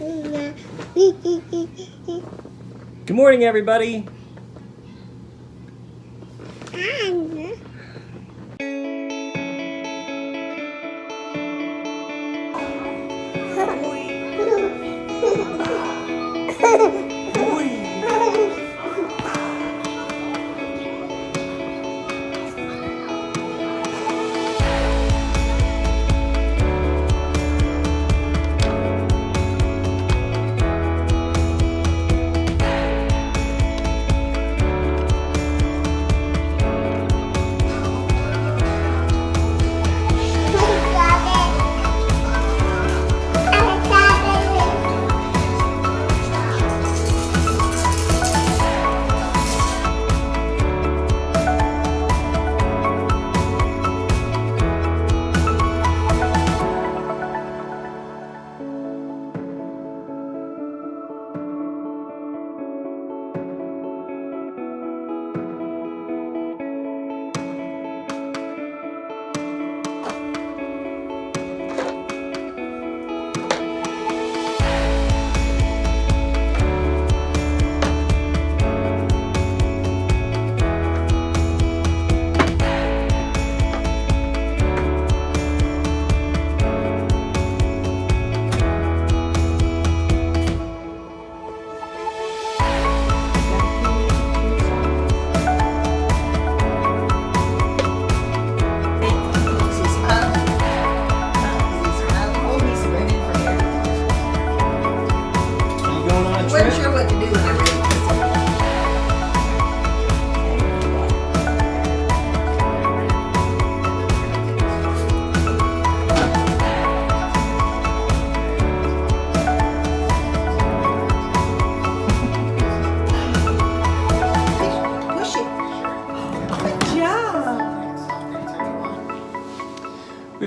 Good morning, everybody. You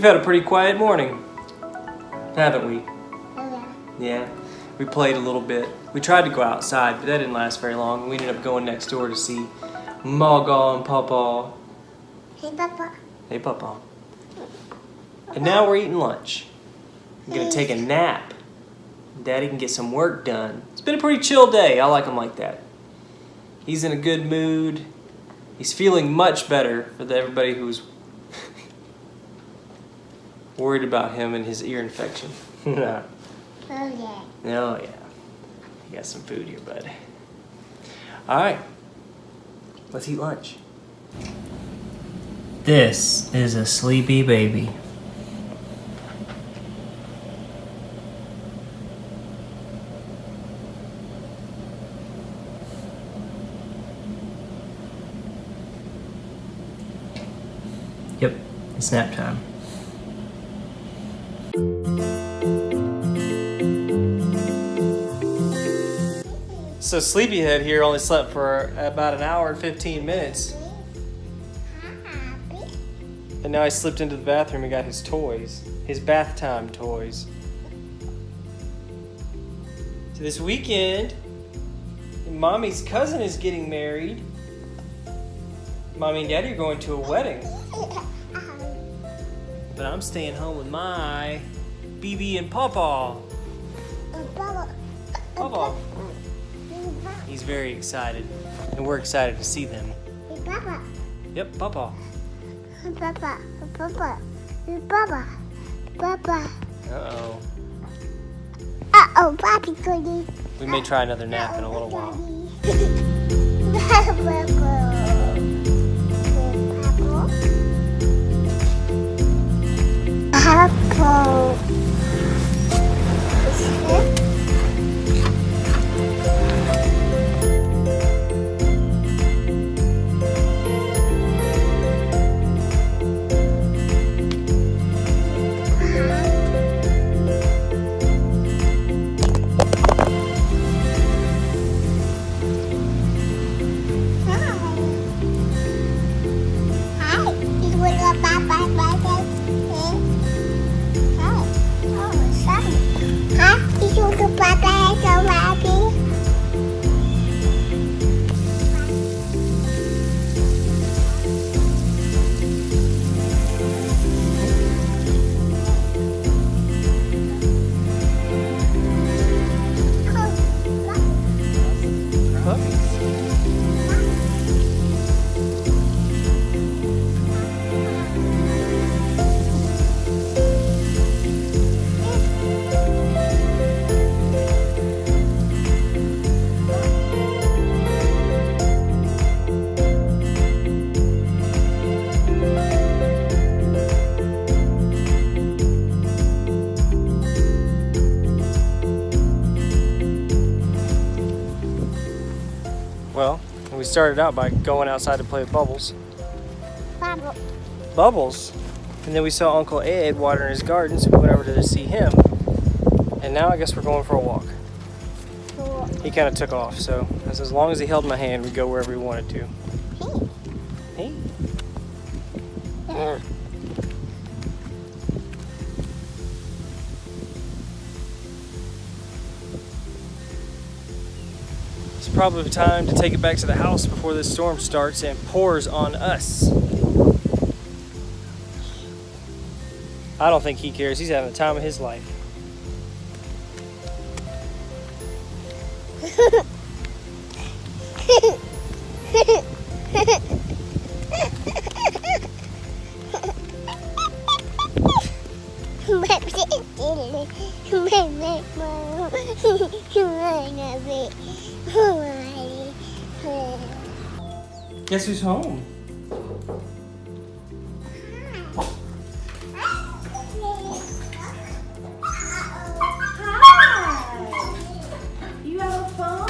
We've had a pretty quiet morning, haven't we? Yeah. We played a little bit. We tried to go outside, but that didn't last very long. We ended up going next door to see Maga and Papa. Hey, Papa. Hey, Papa. And now we're eating lunch. I'm gonna take a nap. Daddy can get some work done. It's been a pretty chill day. I like him like that. He's in a good mood. He's feeling much better for everybody who's worried about him and his ear infection. oh yeah. Oh, yeah. yeah. You got some food here, bud. All right. Let's eat lunch. This is a sleepy baby. Yep, it's nap time. So Sleepyhead here only slept for about an hour and 15 minutes. And now he slipped into the bathroom and got his toys. His bath time toys. So this weekend, Mommy's cousin is getting married. Mommy and Daddy are going to a wedding. But I'm staying home with my BB and Pawpaw. Papa. He's very excited. And we're excited to see them. Hey, Papa. Yep, Pawpaw. Papa. Papa. Papa. Papa. Uh-oh. Uh-oh, Papi Cookie. We may try another nap in a little while. Apple. Hi. Well, we started out by going outside to play with Bubbles. Bubble. Bubbles. And then we saw Uncle Ed watering his garden, so we went over to see him. And now I guess we're going for a walk. Cool. He kind of took off, so as, as long as he held my hand, we'd go wherever we wanted to. Hey. Yeah. Probably time to take it back to the house before this storm starts and pours on us. I don't think he cares. He's having the time of his life. Guess who's home? You have a phone?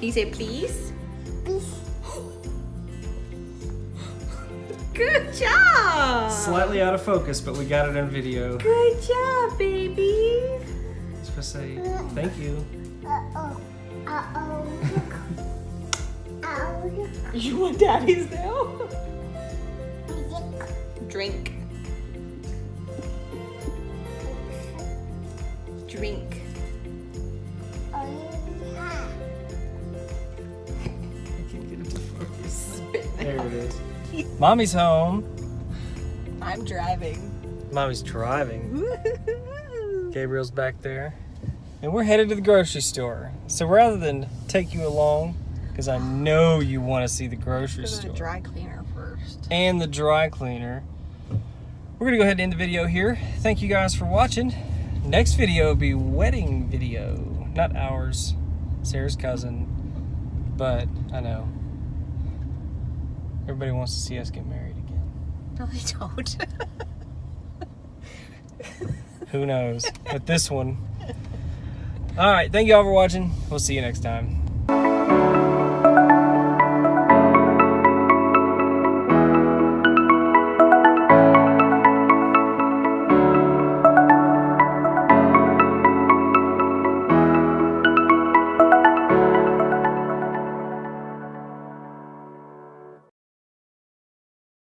You say please? Good job! Slightly out of focus, but we got it on video. Good job, baby. To say thank you. You want daddy's now? Drink. Drink. I can't get it to focus. Spit There it is. Mommy's home. I'm driving. Mommy's driving. Gabriel's back there. And we're headed to the grocery store. So rather than take you along, because I know you want to see the grocery store the dry cleaner first. and the dry cleaner, we're going to go ahead and end the video here. Thank you guys for watching. Next video will be wedding video. Not ours, Sarah's cousin. But I know. Everybody wants to see us get married again. No, they don't. Who knows? But this one. All right. Thank you all for watching. We'll see you next time.